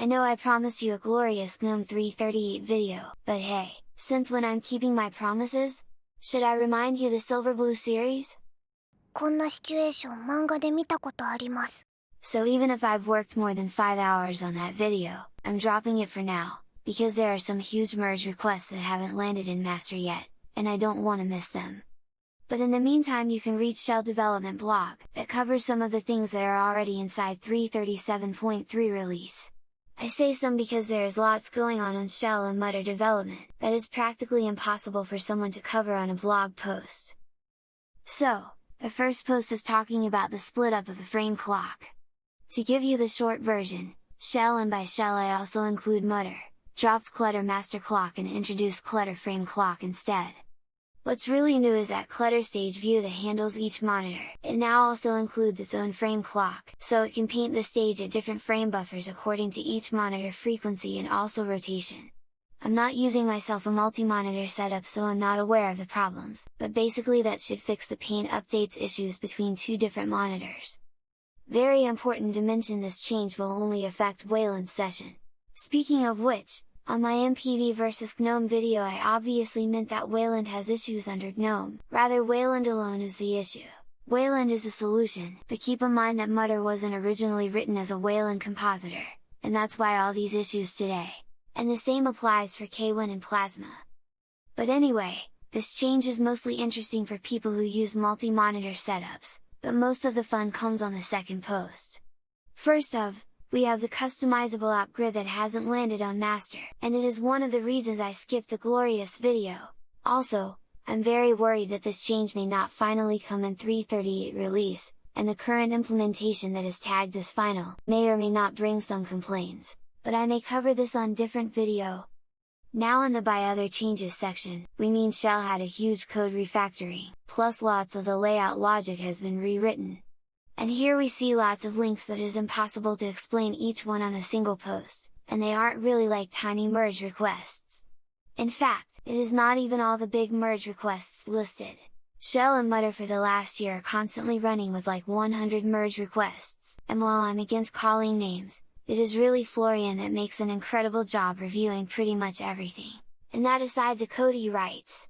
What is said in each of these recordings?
I know I promised you a glorious GNOME 338 video, but hey, since when I'm keeping my promises, should I remind you the Silverblue series? So even if I've worked more than 5 hours on that video, I'm dropping it for now, because there are some huge merge requests that haven't landed in master yet, and I don't want to miss them. But in the meantime you can read Shell Development blog, that covers some of the things that are already inside 337.3 release. I say some because there is lots going on on Shell and Mutter development, that is practically impossible for someone to cover on a blog post. So, the first post is talking about the split up of the frame clock. To give you the short version, Shell and by Shell I also include Mutter, dropped Clutter Master Clock and introduced Clutter Frame Clock instead. What's really new is that Clutter Stage View that handles each monitor, it now also includes its own frame clock, so it can paint the stage at different frame buffers according to each monitor frequency and also rotation. I'm not using myself a multi-monitor setup so I'm not aware of the problems, but basically that should fix the paint updates issues between two different monitors. Very important to mention this change will only affect Wayland's session. Speaking of which, on my MPV vs GNOME video I obviously meant that Wayland has issues under GNOME, rather Wayland alone is the issue. Wayland is a solution, but keep in mind that Mutter wasn't originally written as a Wayland compositor, and that's why all these issues today. And the same applies for Kwin and Plasma. But anyway, this change is mostly interesting for people who use multi-monitor setups, but most of the fun comes on the second post. First of, we have the customizable app grid that hasn't landed on master, and it is one of the reasons I skipped the glorious video. Also, I'm very worried that this change may not finally come in 338 release, and the current implementation that is tagged as final, may or may not bring some complaints, but I may cover this on different video. Now in the by other changes section, we mean Shell had a huge code refactoring, plus lots of the layout logic has been rewritten, and here we see lots of links that is impossible to explain each one on a single post, and they aren't really like tiny merge requests. In fact, it is not even all the big merge requests listed. Shell and Mutter for the last year are constantly running with like 100 merge requests, and while I'm against calling names, it is really Florian that makes an incredible job reviewing pretty much everything, and that aside the code he writes.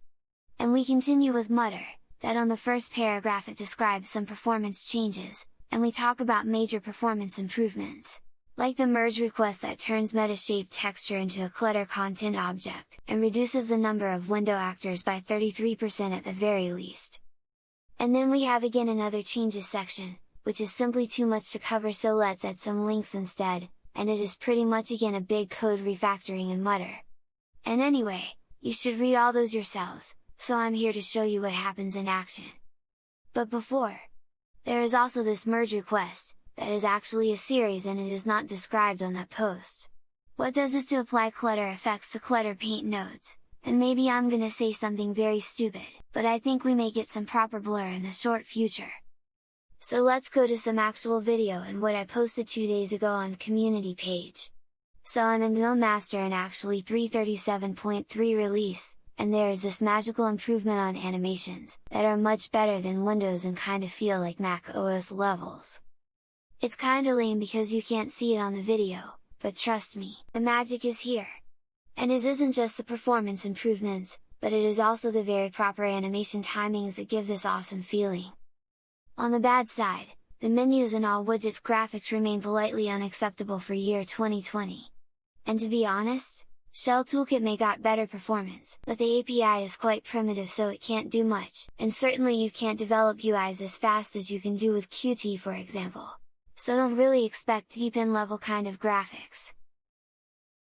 And we continue with Mutter, that on the first paragraph it describes some performance changes, and we talk about major performance improvements, like the merge request that turns MetaShapedTexture into a clutter content object, and reduces the number of window actors by 33% at the very least. And then we have again another changes section, which is simply too much to cover so let's add some links instead, and it is pretty much again a big code refactoring in Mutter. And anyway, you should read all those yourselves, so I'm here to show you what happens in action. But before, there is also this merge request, that is actually a series and it is not described on that post. What does this to apply clutter effects to clutter paint nodes? And maybe I'm gonna say something very stupid, but I think we may get some proper blur in the short future. So let's go to some actual video and what I posted two days ago on community page. So I'm in GNOME Master and actually 337.3 release, and there is this magical improvement on animations, that are much better than Windows and kinda feel like Mac OS levels. It's kinda lame because you can't see it on the video, but trust me, the magic is here! And it isn't just the performance improvements, but it is also the very proper animation timings that give this awesome feeling. On the bad side, the menus and all widgets graphics remain politely unacceptable for year 2020. And to be honest, Shell Toolkit may got better performance, but the API is quite primitive so it can't do much, and certainly you can't develop UIs as fast as you can do with Qt for example. So don't really expect Deepin level kind of graphics.